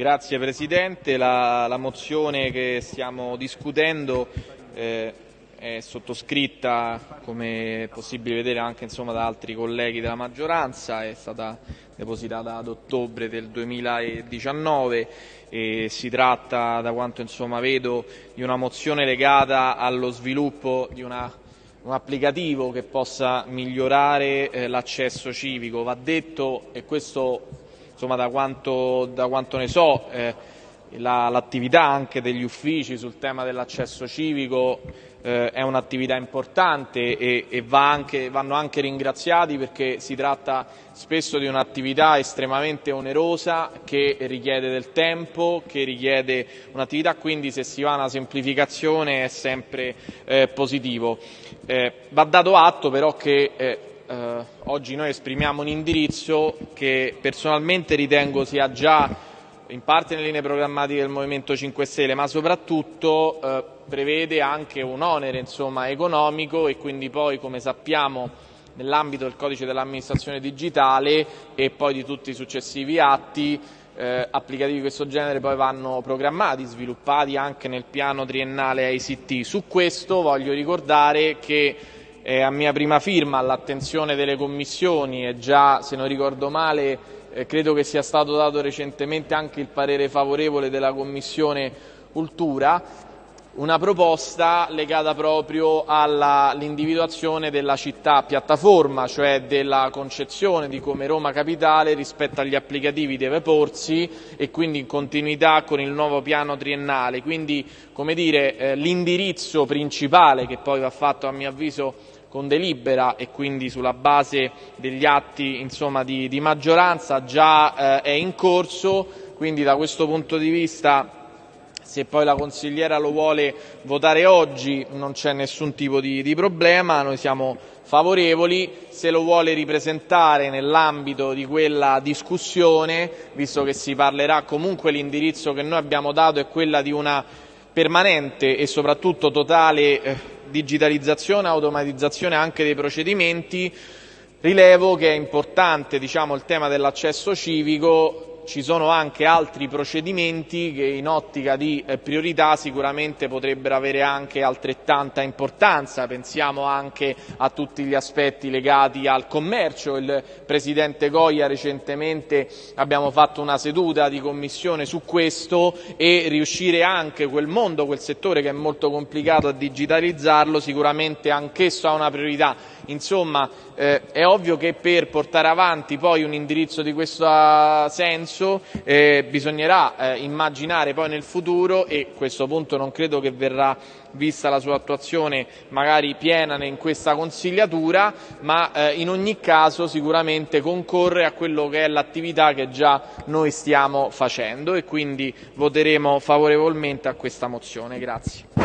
Grazie Presidente, la, la, mozione che stiamo discutendo eh, è sottoscritta, come è possibile vedere anche insomma, da altri colleghi della maggioranza, è stata depositata ad ottobre del 2019 e si tratta, da quanto insomma, vedo, di una mozione legata allo sviluppo di una un applicativo che possa migliorare eh, l'accesso civico. Va detto, e questo insomma, da, quanto, da quanto ne so, eh, l'attività anche degli uffici sul tema dell'accesso civico eh, è un'attività importante e, e va anche, vanno anche ringraziati perché si tratta spesso di un'attività estremamente onerosa che richiede del tempo, che richiede un'attività, quindi se si va a una semplificazione è sempre eh, positivo. Eh, va dato atto però che eh, oggi noi esprimiamo un indirizzo che personalmente ritengo sia già in parte nelle linee programmatiche del Movimento 5 Stelle, ma soprattutto eh, prevede anche un onere insomma, economico e quindi poi, come sappiamo, nell'ambito del codice dell'amministrazione digitale e poi di tutti i successivi atti eh, applicativi di questo genere poi vanno programmati, sviluppati anche nel piano triennale ICT. Su questo voglio ricordare che è a mia prima firma all'attenzione delle commissioni e già, se non ricordo male, eh, credo che sia stato dato recentemente anche il parere favorevole della Commissione Cultura, una proposta legata proprio all'individuazione della città piattaforma, cioè della concezione di come Roma Capitale rispetto agli applicativi deve porsi e quindi in continuità con il nuovo piano triennale. Quindi, come dire, eh, l'indirizzo principale che poi va fatto a mio avviso con delibera e quindi sulla base degli atti insomma, di, di, maggioranza già eh, è in corso, quindi da questo punto di vista se poi la consigliera lo vuole votare oggi non c'è nessun tipo di, di, problema, noi siamo favorevoli, se lo vuole ripresentare nell'ambito di quella discussione, visto che si parlerà comunque l'indirizzo che noi abbiamo dato è quella di una permanente e soprattutto totale eh, digitalizzazione e automatizzazione anche dei procedimenti, rilevo che è importante diciamo, il tema dell'accesso civico ci sono anche altri procedimenti che in ottica di eh, priorità sicuramente potrebbero avere anche altrettanta importanza, pensiamo anche a tutti gli aspetti legati al commercio, il Presidente Goia recentemente abbiamo fatto una seduta di commissione su questo e riuscire anche quel mondo, quel settore che è molto complicato a digitalizzarlo sicuramente anch'esso ha una priorità. Insomma eh, è ovvio che per portare avanti poi un indirizzo di questo senso senso eh, bisognerà eh, immaginare poi nel futuro e a questo punto non credo che verrà vista la sua attuazione magari piena in questa consigliatura, ma eh, in ogni caso sicuramente concorre a quello che è l'attività che già noi stiamo facendo e quindi voteremo favorevolmente a questa mozione. Grazie.